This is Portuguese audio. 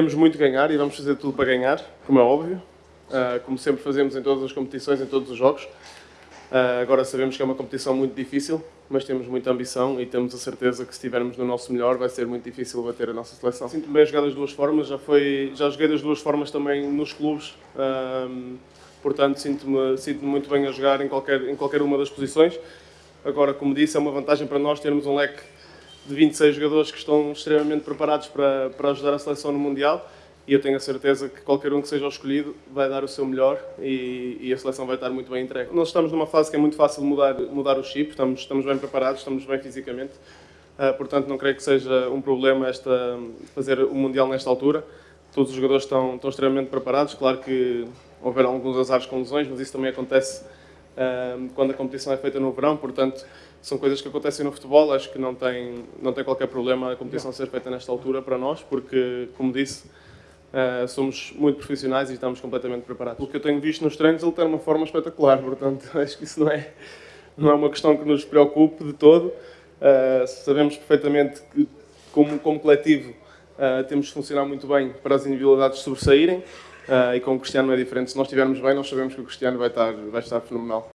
Temos muito a ganhar e vamos fazer tudo para ganhar, como é óbvio, uh, como sempre fazemos em todas as competições, em todos os jogos. Uh, agora sabemos que é uma competição muito difícil, mas temos muita ambição e temos a certeza que se estivermos no nosso melhor vai ser muito difícil bater a nossa seleção. Sinto-me bem jogar das duas formas, já, foi, já joguei das duas formas também nos clubes, uh, portanto sinto-me sinto muito bem a jogar em qualquer, em qualquer uma das posições. Agora, como disse, é uma vantagem para nós termos um leque de 26 jogadores que estão extremamente preparados para, para ajudar a seleção no Mundial e eu tenho a certeza que qualquer um que seja escolhido vai dar o seu melhor e, e, a seleção vai estar muito bem entregue. Nós estamos numa fase que é muito fácil mudar, mudar o chip, estamos, estamos bem preparados, estamos bem fisicamente, uh, portanto não creio que seja um problema esta, fazer o Mundial nesta altura. Todos os jogadores estão, estão extremamente preparados, claro que houver alguns azares com lesões, mas isso também acontece quando a competição é feita no verão, portanto são coisas que acontecem no futebol, acho que não tem, não tem qualquer problema a competição ser feita nesta altura para nós, porque, como disse, uh, somos muito profissionais e estamos completamente preparados. O que eu tenho visto nos treinos, ele tem uma forma espetacular, portanto, acho que isso não é, não é uma questão que nos preocupe de todo. Uh, sabemos perfeitamente que, como, como coletivo, uh, temos de funcionar muito bem para as individualidades sobressaírem, e com o Cristiano é diferente. Se nós estivermos bem, nós sabemos que o Cristiano vai estar, vai estar fenomenal.